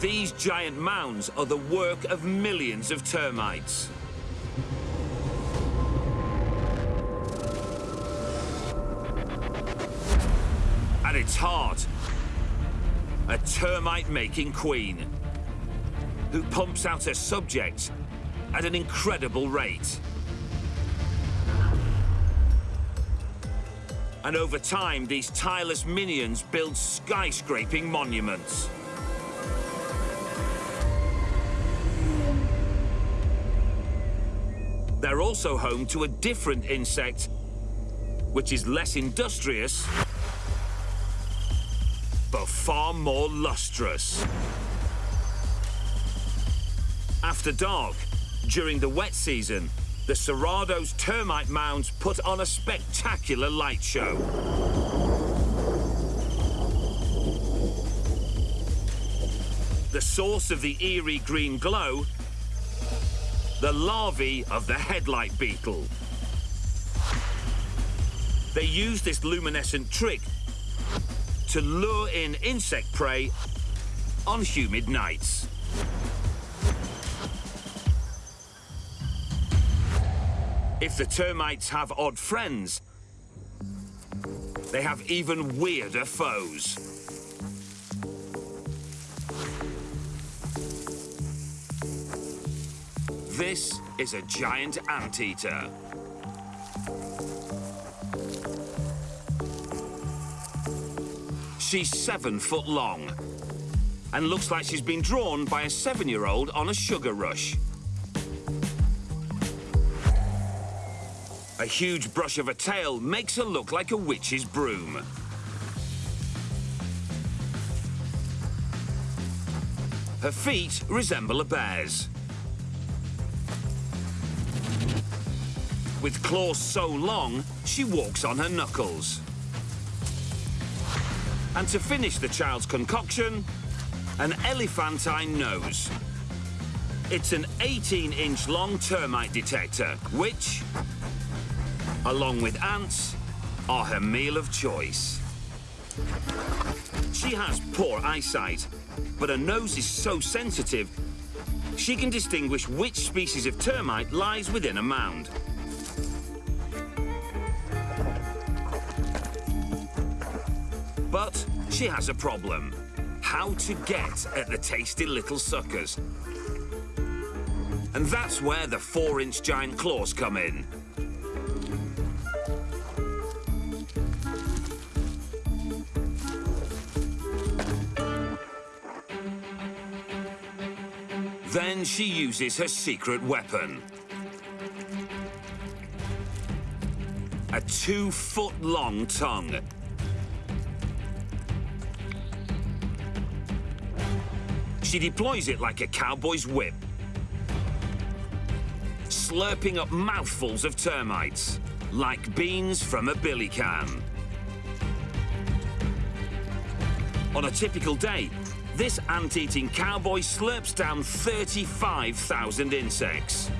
These giant mounds are the work of millions of termites. At its heart, a termite-making queen who pumps out her subjects at an incredible rate. And over time, these tireless minions build skyscraping monuments. They're also home to a different insect, which is less industrious, but far more lustrous. After dark, during the wet season, the Cerrado's termite mounds put on a spectacular light show. The source of the eerie green glow, the larvae of the headlight beetle. They use this luminescent trick to lure in insect prey on humid nights. If the termites have odd friends, they have even weirder foes. This is a giant anteater. She's seven foot long and looks like she's been drawn by a seven-year-old on a sugar rush. A huge brush of a tail makes her look like a witch's broom. Her feet resemble a bear's. With claws so long, she walks on her knuckles. And to finish the child's concoction, an elephantine nose. It's an 18-inch long termite detector, which, along with ants, are her meal of choice. She has poor eyesight, but her nose is so sensitive, she can distinguish which species of termite lies within a mound. But she has a problem. How to get at the tasty little suckers. And that's where the four-inch giant claws come in. Then she uses her secret weapon. A two-foot-long tongue. She deploys it like a cowboy's whip, slurping up mouthfuls of termites, like beans from a billy can. On a typical day, this ant-eating cowboy slurps down 35,000 insects.